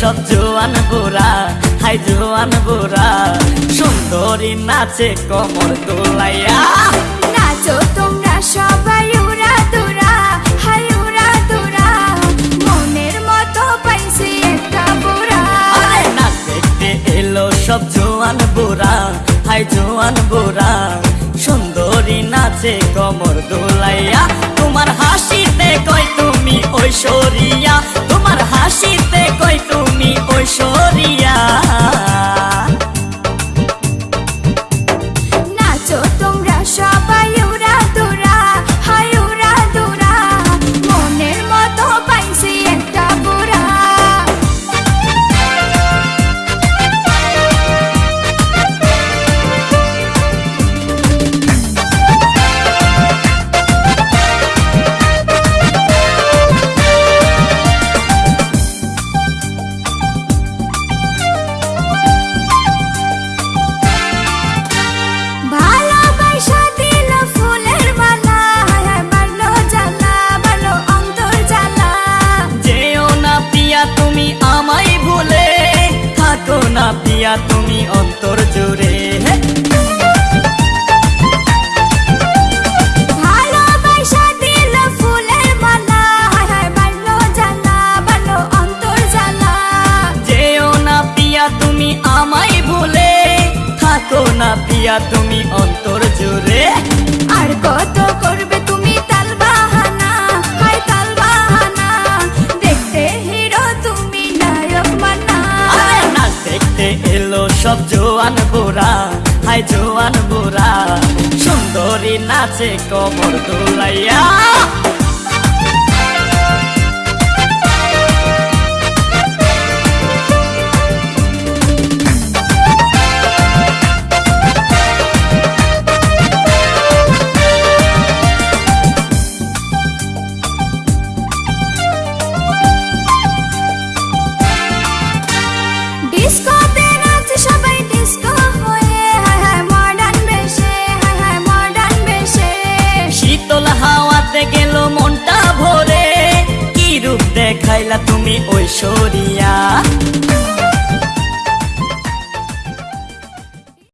সব জোয়ান বুড়া। হাই জোয়ান বুড়া সুন্দরী নাচে কমর দোলাইয়া। নাচো তোমরা সবাই উড়া দুরা হাই উড়া দুরা। মনের মতো পাইছি একটা বুড়া। আরে নাচ দেখতে এলো সব জোয়ান বুড়া হাই জোয়ান বুড়া। সুন্দরী নাচে কমর দোলাইয়া। তোমার হাসিতে কই তুমি ঐশ্বরিয়া জ্বালা। যেও না পিয়া তুমি আমায় ভুলে থাকো না পিয়া তুমি অন্তর সব জোয়ান বোরা হাই জোয়ান বোরা। সুন্দরী নাচে কবর দোলাইয়া। তুমি ঐশ্বরিয়া।